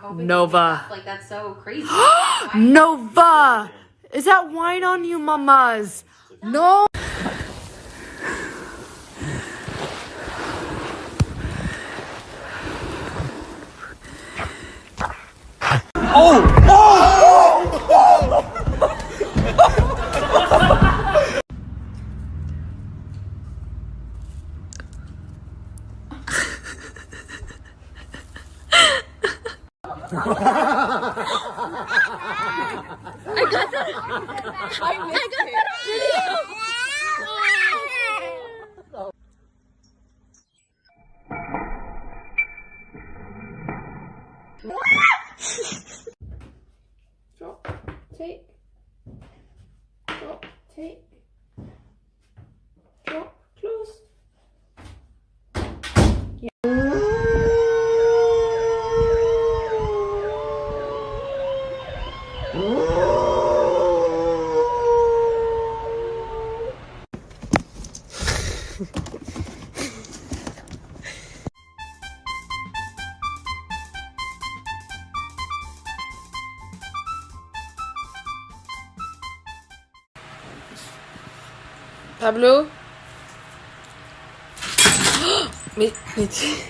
hoping Nova. like that's so crazy. Nova! Is that wine on you, mamas? No! Pablo. Me, me...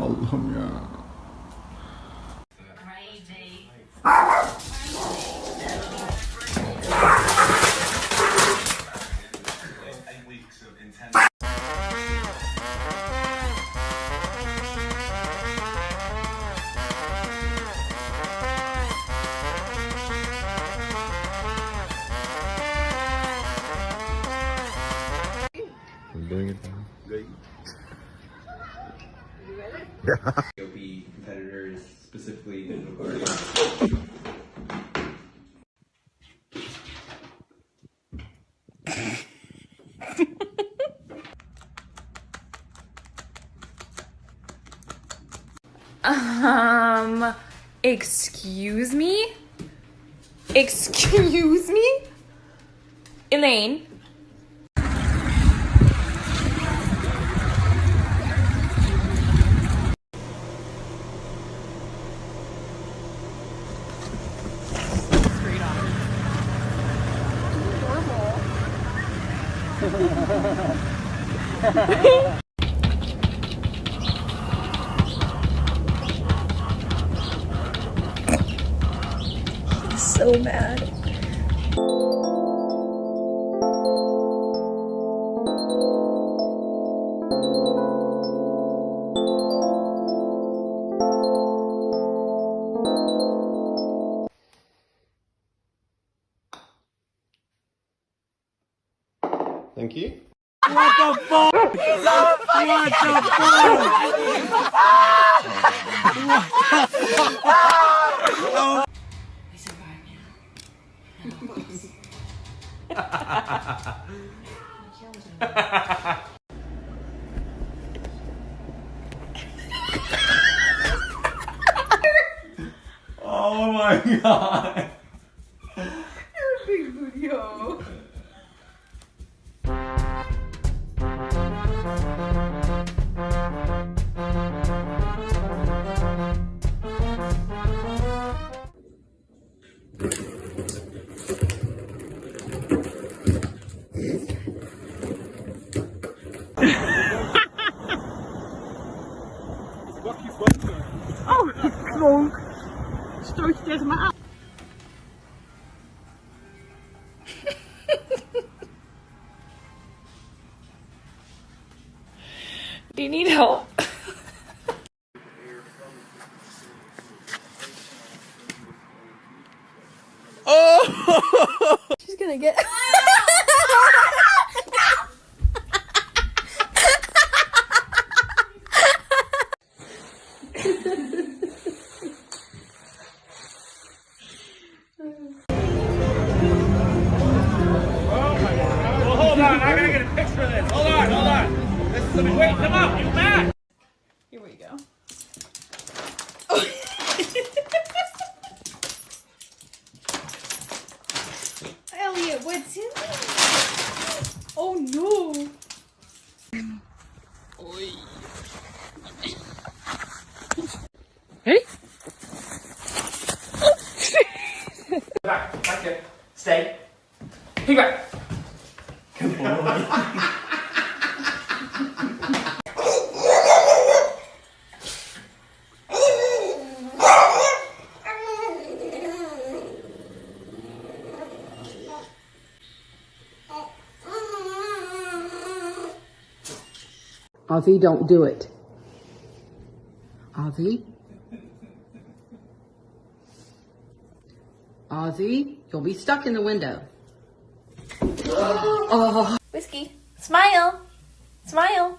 Allah'ım ya. Elaine? Oh my god. She's gonna get. Well, hold on. I gotta get a picture of this. Hold on, hold on. This is wait. Come up, you back. Here we go. Elliot, what's in there? Oh no! Hey? Back, back here. Stay. Pick back. Ozzy, don't do it. Ozzy? Ozzy, you'll be stuck in the window. Oh. Oh. Whiskey. Smile. Smile.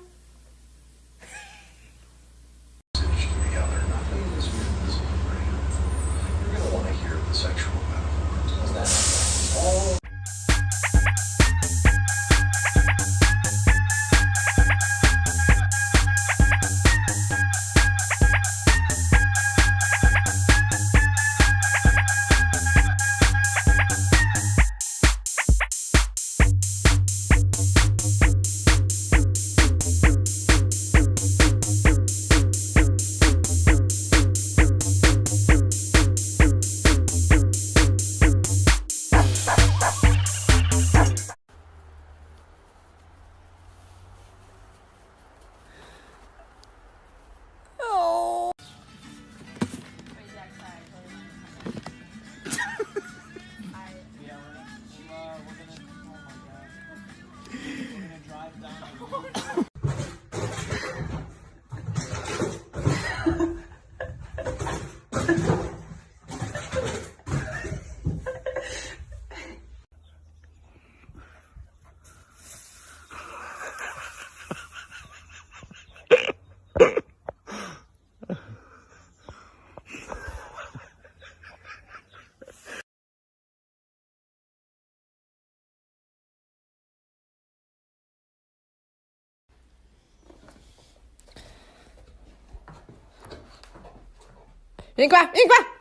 你关你关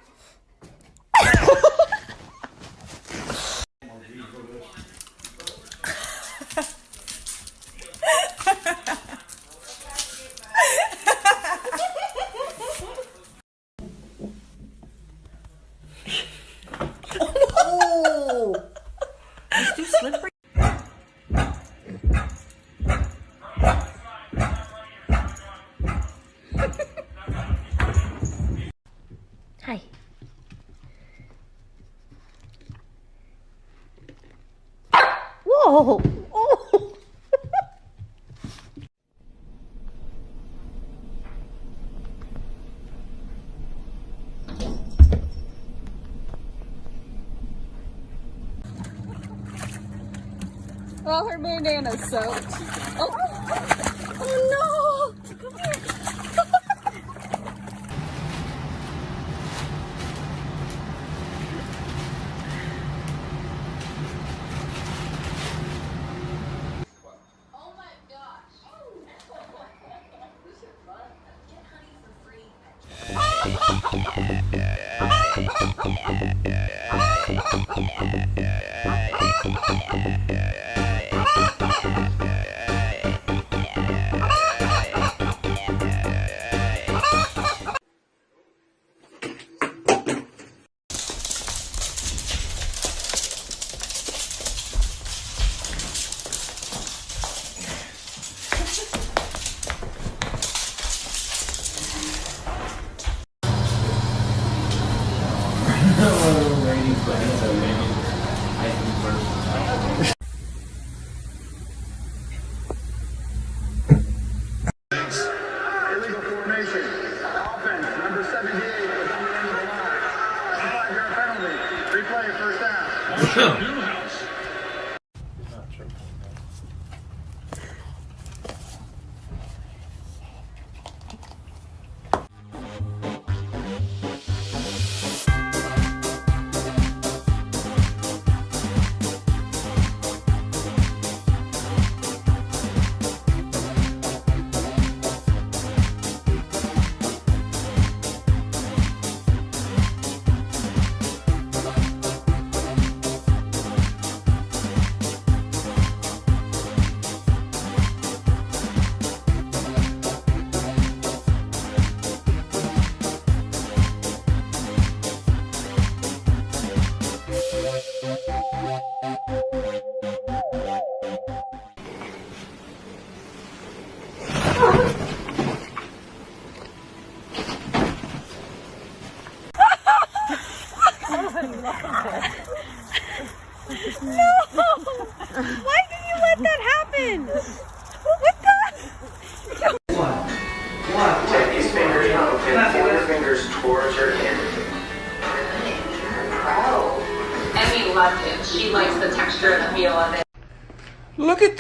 Well, her bandana's soaked. Oh, oh, oh no!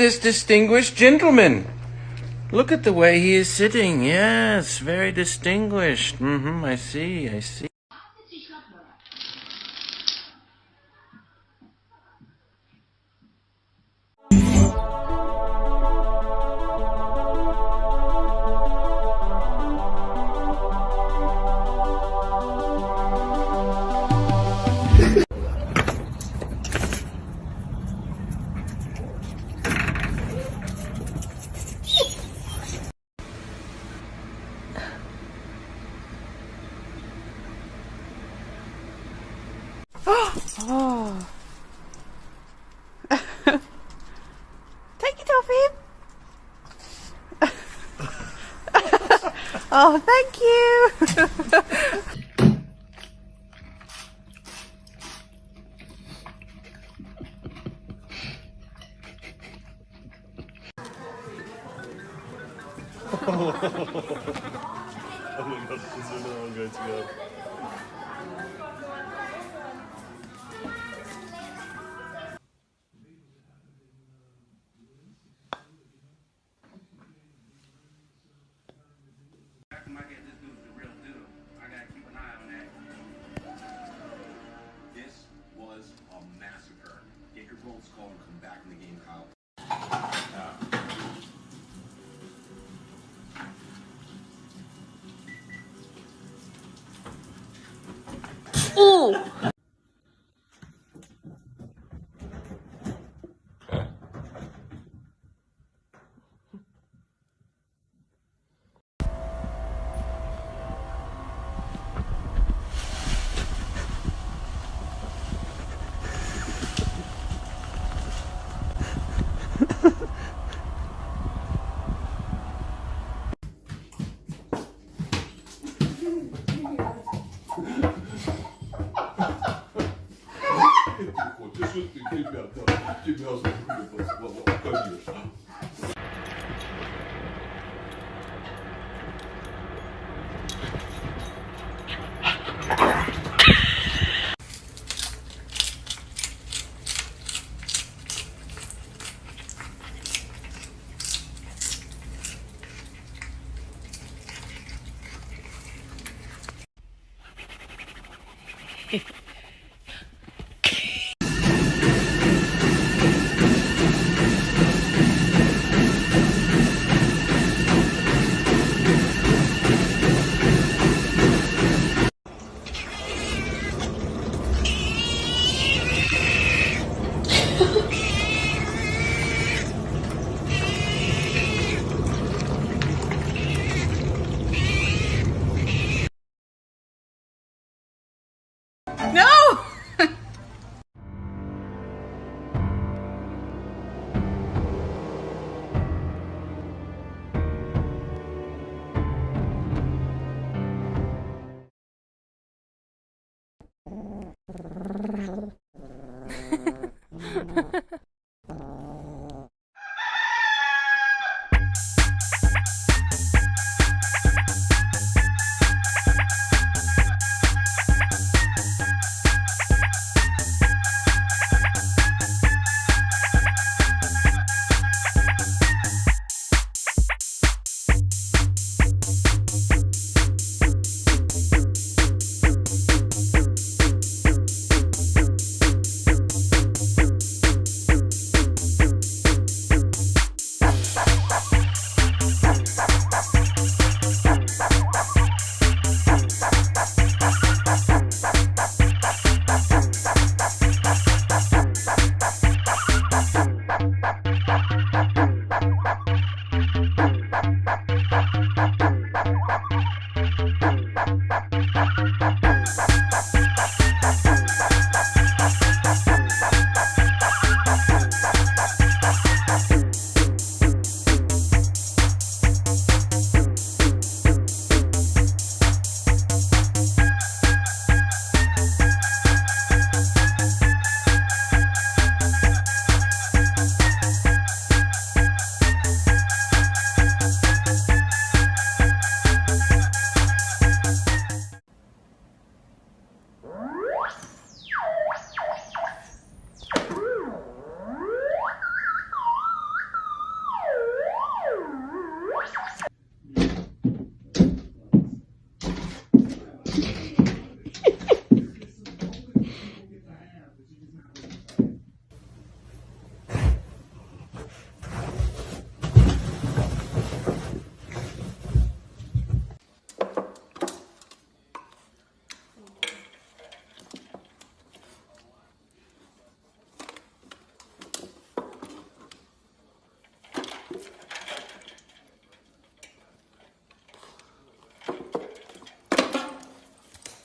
this distinguished gentleman. Look at the way he is sitting. Yes, very distinguished. Mm-hmm, I see, I see. Oh, thank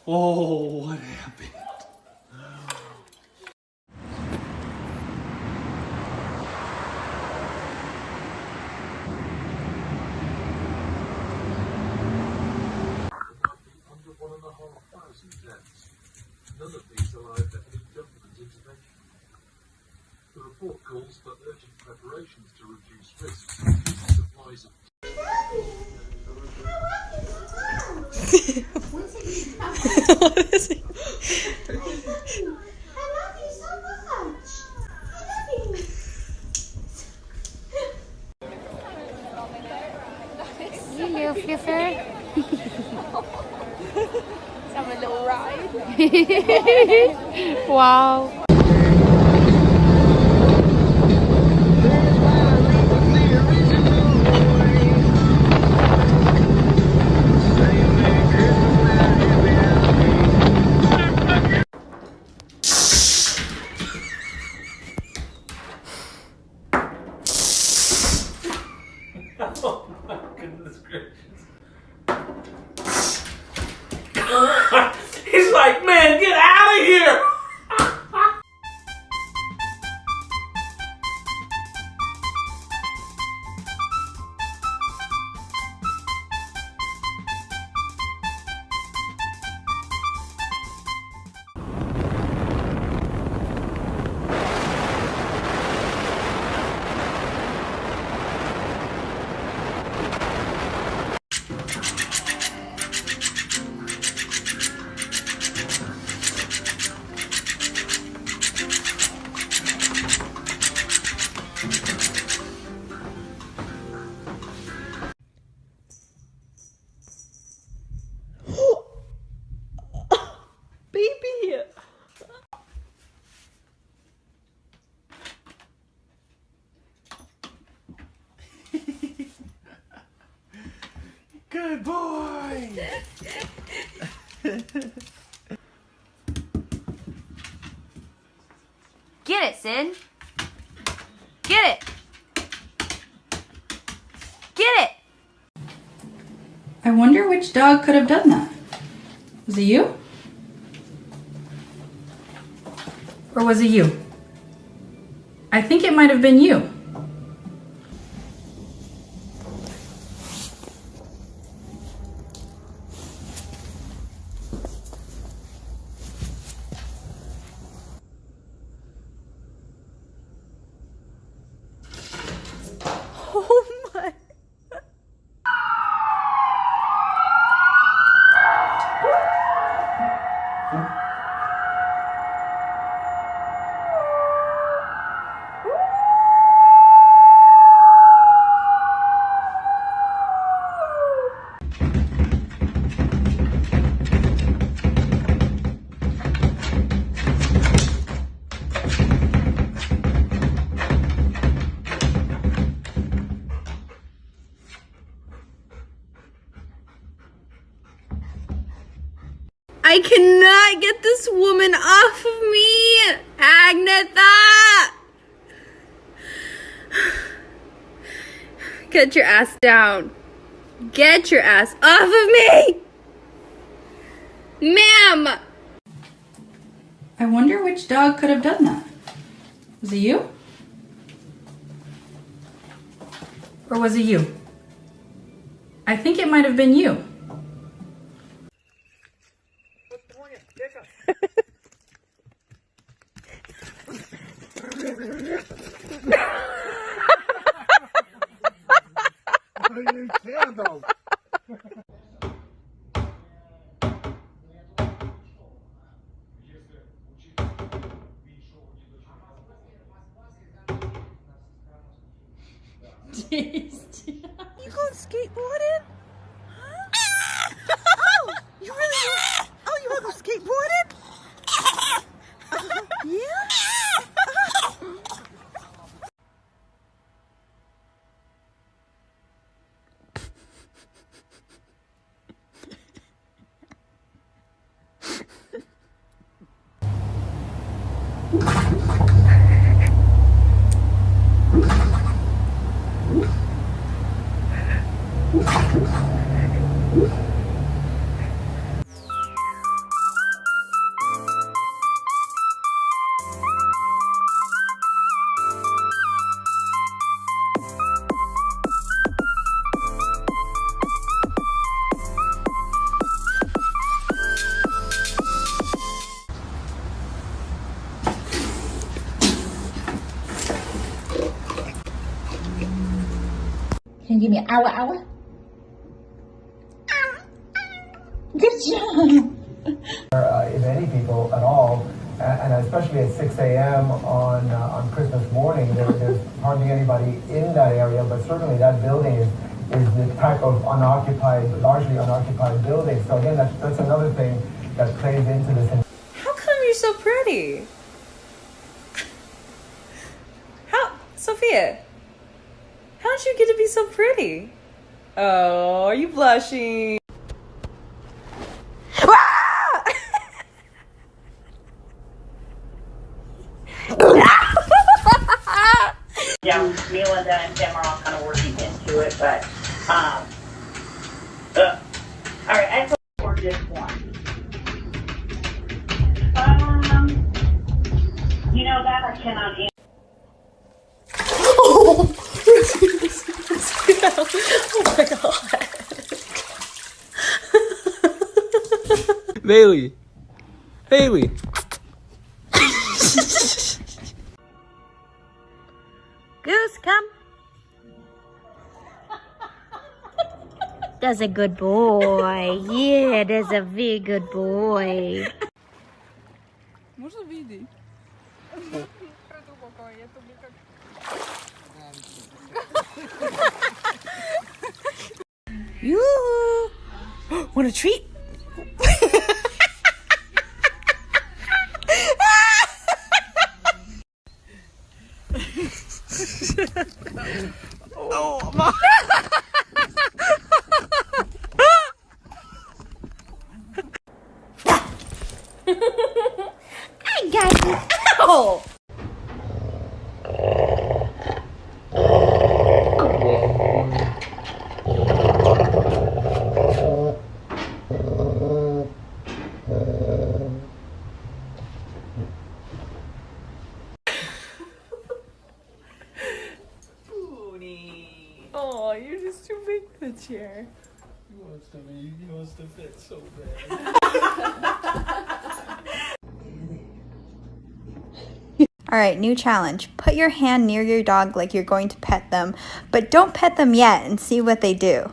Oh, what happened? None of these any government intervention. The report calls for urgent preparations to reduce risks. Supplies of what is he? Hello, Fluffer. Have a little ride. wow. Like, man, get out of here! Good boy. Get it, Sid. Get it. Get it. I wonder which dog could have done that. Was it you? Or was it you? I think it might have been you. Woman off of me! Agnetha! Get your ass down. Get your ass off of me! Ma'am! I wonder which dog could have done that. Was it you? Or was it you? I think it might have been you. You hình như mẹ ao ao ấy certainly that building is is the type of unoccupied, largely unoccupied building. So again, that's that's another thing that plays into this. How come you're so pretty? How, Sophia? How'd you get to be so pretty? Oh, are you blushing? good boy. Yeah, that's a very good boy. Можно видеть? Yoo! Want a treat? All right, new challenge. Put your hand near your dog like you're going to pet them, but don't pet them yet and see what they do.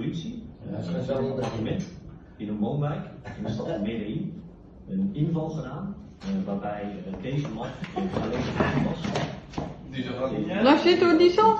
politie, een speciaal element in een woonwijk in de stad Medellin een inval gedaan eh, waarbij eh, deze man eh, alleen gevonden was. Laat zitten hoor, Diesel.